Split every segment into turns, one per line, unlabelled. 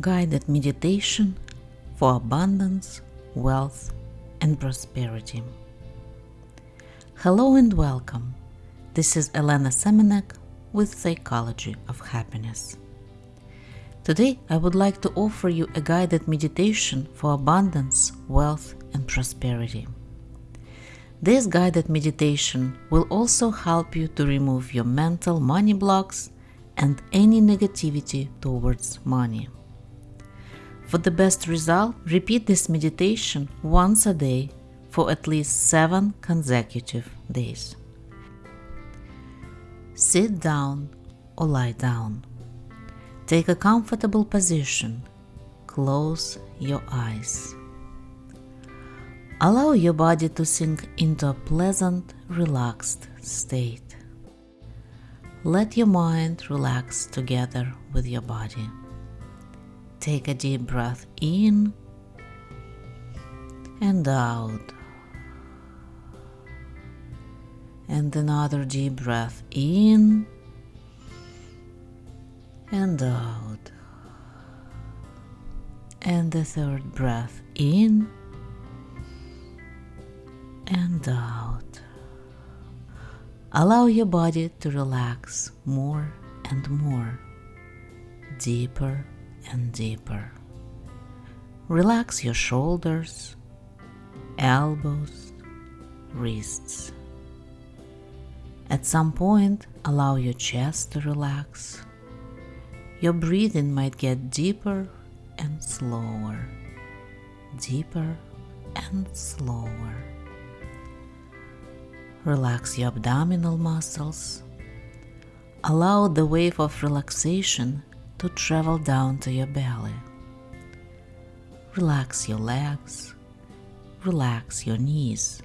guided meditation for abundance, wealth, and prosperity. Hello and welcome. This is Elena Semenek with Psychology of Happiness. Today, I would like to offer you a guided meditation for abundance, wealth, and prosperity. This guided meditation will also help you to remove your mental money blocks and any negativity towards money. For the best result, repeat this meditation once a day for at least 7 consecutive days. Sit down or lie down. Take a comfortable position. Close your eyes. Allow your body to sink into a pleasant, relaxed state. Let your mind relax together with your body. Take a deep breath in and out. And another deep breath in and out. And the third breath in and out. Allow your body to relax more and more, deeper and deeper. Relax your shoulders, elbows, wrists. At some point, allow your chest to relax. Your breathing might get deeper and slower, deeper and slower. Relax your abdominal muscles. Allow the wave of relaxation to travel down to your belly. Relax your legs. Relax your knees.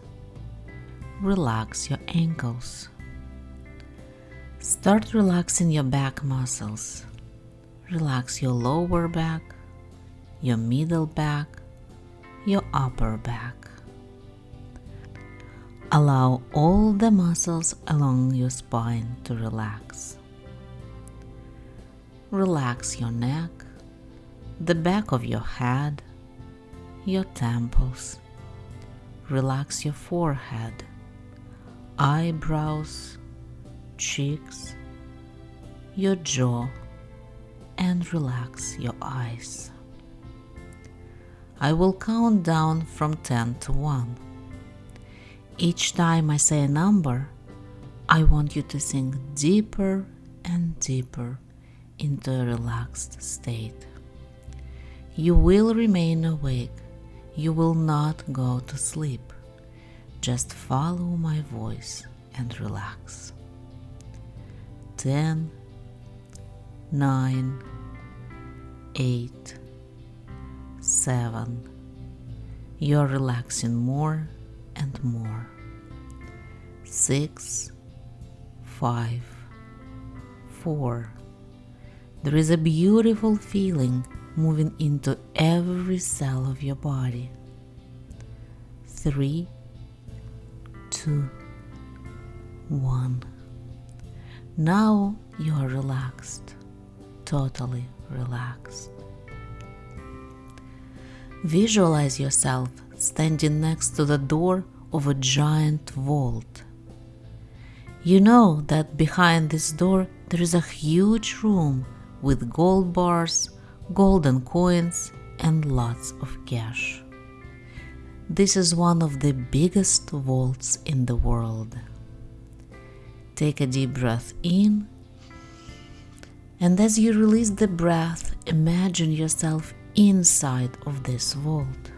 Relax your ankles. Start relaxing your back muscles. Relax your lower back, your middle back, your upper back. Allow all the muscles along your spine to relax. Relax your neck, the back of your head, your temples. Relax your forehead, eyebrows, cheeks, your jaw, and relax your eyes. I will count down from 10 to 1. Each time I say a number, I want you to sink deeper and deeper into a relaxed state. You will remain awake. You will not go to sleep. Just follow my voice and relax. 10, 9, 8, 7. You're relaxing more and more. 6, 5, 4, there is a beautiful feeling moving into every cell of your body. Three, two, one. Now you are relaxed, totally relaxed. Visualize yourself standing next to the door of a giant vault. You know that behind this door there is a huge room with gold bars, golden coins, and lots of cash. This is one of the biggest vaults in the world. Take a deep breath in, and as you release the breath, imagine yourself inside of this vault.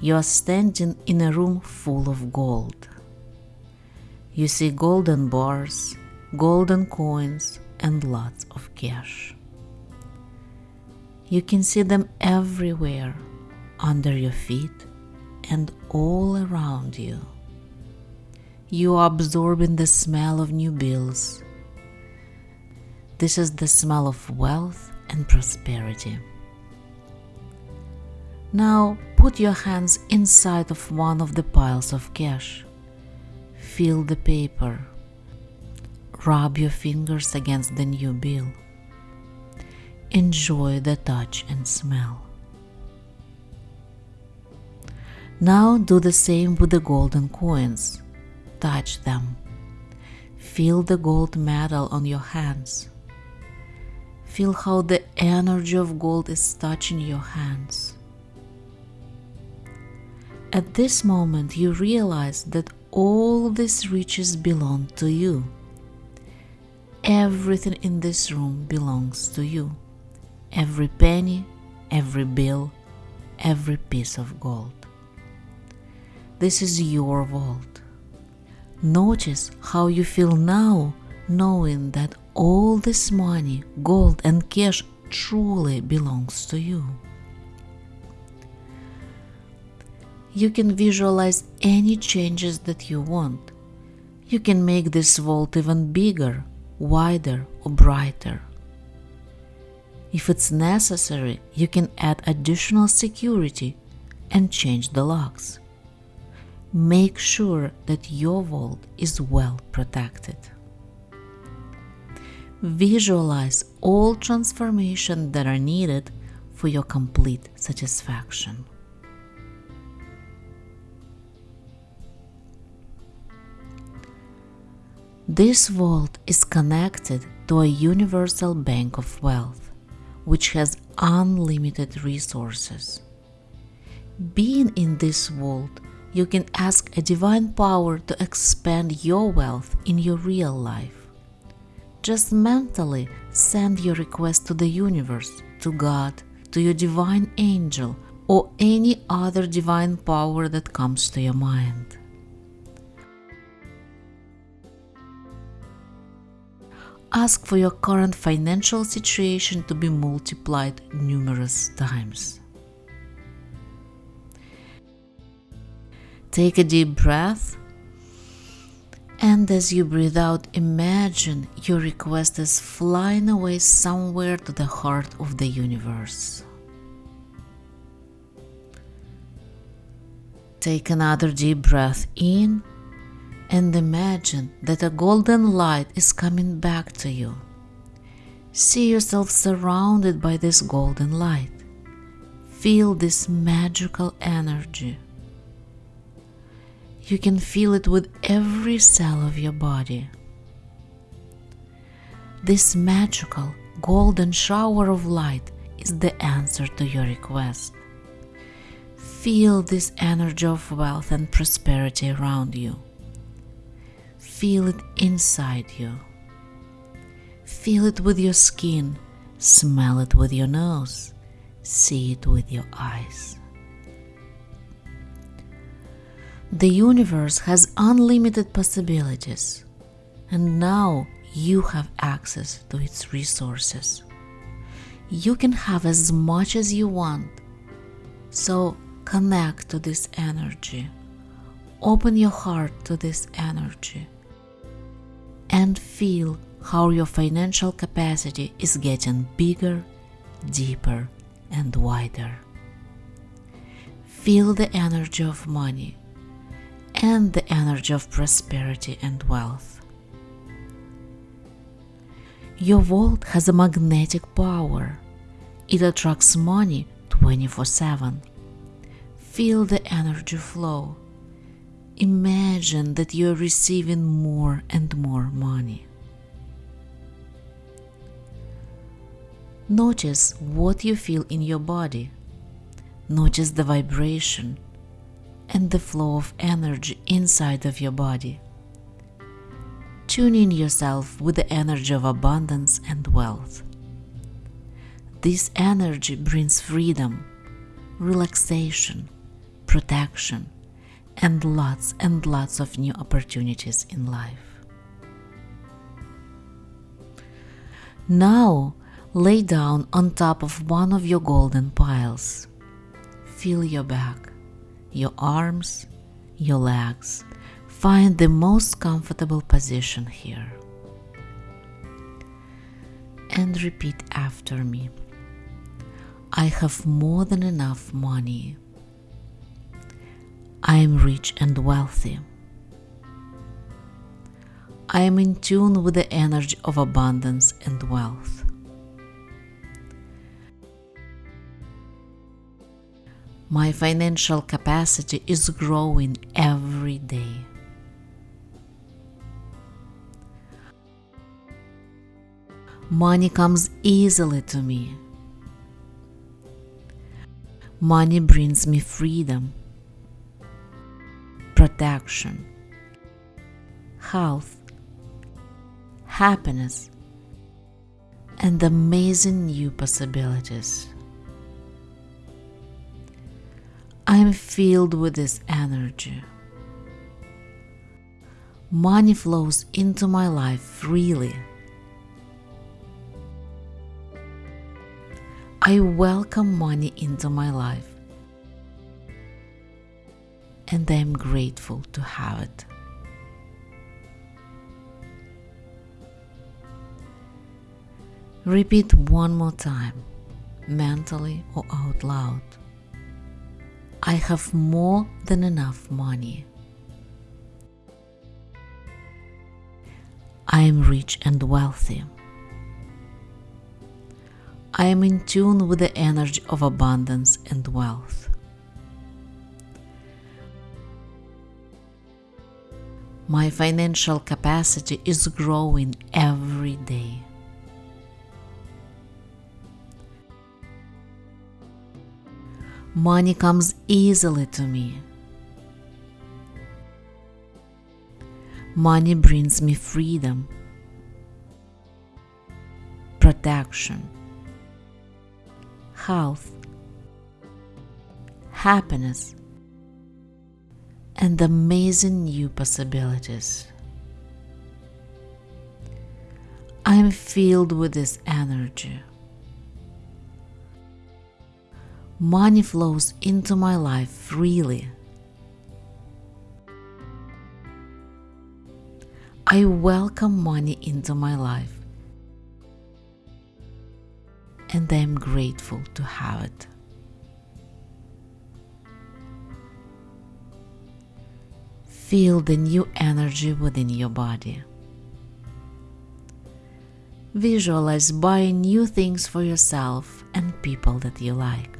You are standing in a room full of gold. You see golden bars, golden coins, and lots of cash. You can see them everywhere under your feet and all around you. You are absorbing the smell of new bills. This is the smell of wealth and prosperity. Now put your hands inside of one of the piles of cash. Feel the paper Rub your fingers against the new bill. enjoy the touch and smell. Now do the same with the golden coins. Touch them. Feel the gold metal on your hands. Feel how the energy of gold is touching your hands. At this moment, you realize that all these riches belong to you. Everything in this room belongs to you. Every penny, every bill, every piece of gold. This is your vault. Notice how you feel now knowing that all this money, gold, and cash truly belongs to you. You can visualize any changes that you want. You can make this vault even bigger, wider, or brighter. If it's necessary, you can add additional security and change the locks. Make sure that your vault is well protected. Visualize all transformations that are needed for your complete satisfaction. This vault is connected to a universal bank of wealth, which has unlimited resources. Being in this vault, you can ask a divine power to expand your wealth in your real life. Just mentally send your request to the universe, to God, to your divine angel, or any other divine power that comes to your mind. Ask for your current financial situation to be multiplied numerous times. Take a deep breath, and as you breathe out, imagine your request is flying away somewhere to the heart of the universe. Take another deep breath in and imagine that a golden light is coming back to you. See yourself surrounded by this golden light. Feel this magical energy. You can feel it with every cell of your body. This magical golden shower of light is the answer to your request. Feel this energy of wealth and prosperity around you. Feel it inside you. Feel it with your skin, smell it with your nose, see it with your eyes. The universe has unlimited possibilities, and now you have access to its resources. You can have as much as you want, so connect to this energy. Open your heart to this energy and feel how your financial capacity is getting bigger, deeper, and wider. Feel the energy of money and the energy of prosperity and wealth. Your vault has a magnetic power. It attracts money 24 7. Feel the energy flow imagine that you're receiving more and more money. Notice what you feel in your body. Notice the vibration and the flow of energy inside of your body. Tune in yourself with the energy of abundance and wealth. This energy brings freedom, relaxation, protection, and lots and lots of new opportunities in life. Now, lay down on top of one of your golden piles. Feel your back, your arms, your legs. Find the most comfortable position here. And repeat after me. I have more than enough money. I am rich and wealthy. I am in tune with the energy of abundance and wealth. My financial capacity is growing every day. Money comes easily to me. Money brings me freedom protection, health, happiness, and amazing new possibilities. I am filled with this energy. Money flows into my life freely. I welcome money into my life and I am grateful to have it. Repeat one more time, mentally or out loud. I have more than enough money. I am rich and wealthy. I am in tune with the energy of abundance and wealth. My financial capacity is growing every day. Money comes easily to me. Money brings me freedom, protection, health, happiness, and amazing new possibilities. I am filled with this energy. Money flows into my life freely. I welcome money into my life and I am grateful to have it. Feel the new energy within your body. Visualize buying new things for yourself and people that you like.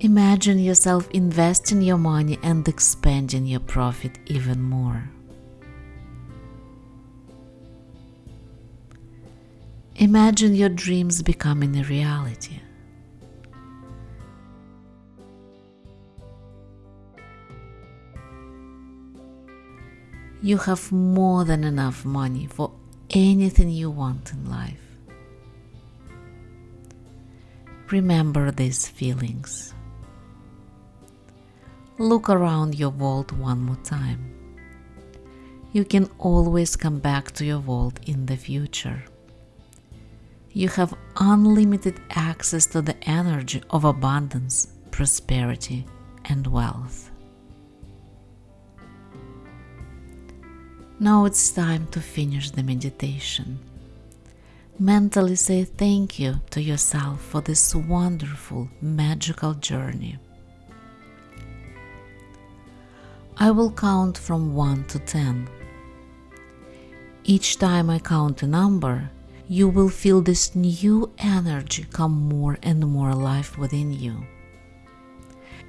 Imagine yourself investing your money and expanding your profit even more. Imagine your dreams becoming a reality. You have more than enough money for anything you want in life. Remember these feelings. Look around your vault one more time. You can always come back to your vault in the future. You have unlimited access to the energy of abundance, prosperity, and wealth. Now it's time to finish the meditation. Mentally say thank you to yourself for this wonderful, magical journey. I will count from 1 to 10. Each time I count a number, you will feel this new energy come more and more alive within you.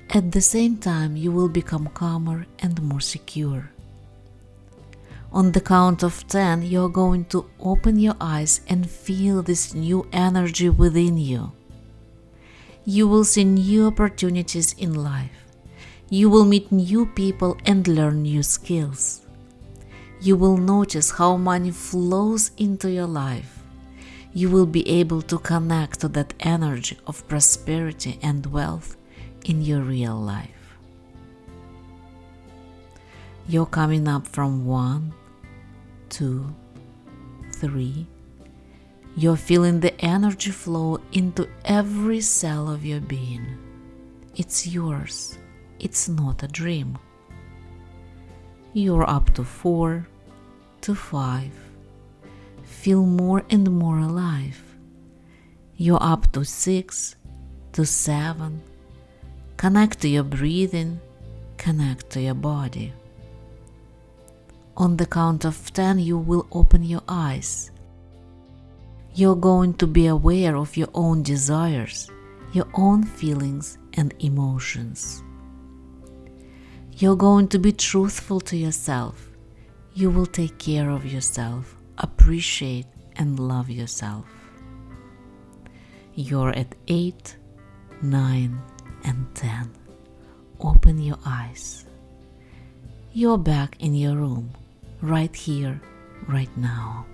At the same time, you will become calmer and more secure. On the count of 10, you're going to open your eyes and feel this new energy within you. You will see new opportunities in life. You will meet new people and learn new skills. You will notice how money flows into your life. You will be able to connect to that energy of prosperity and wealth in your real life. You're coming up from one, two, three. You're feeling the energy flow into every cell of your being. It's yours it's not a dream. You're up to four, to five. Feel more and more alive. You're up to six, to seven. Connect to your breathing, connect to your body. On the count of ten, you will open your eyes. You're going to be aware of your own desires, your own feelings and emotions. You're going to be truthful to yourself. You will take care of yourself, appreciate and love yourself. You're at 8, 9, and 10. Open your eyes. You're back in your room, right here, right now.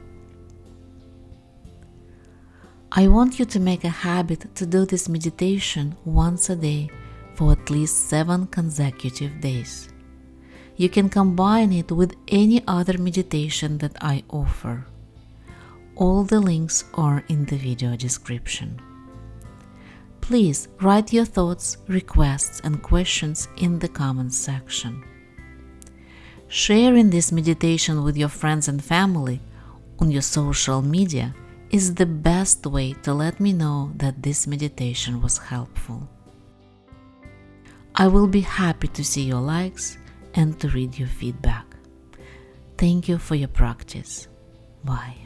I want you to make a habit to do this meditation once a day for at least seven consecutive days. You can combine it with any other meditation that I offer. All the links are in the video description. Please write your thoughts, requests, and questions in the comments section. Sharing this meditation with your friends and family on your social media is the best way to let me know that this meditation was helpful. I will be happy to see your likes and to read your feedback. Thank you for your practice. Bye.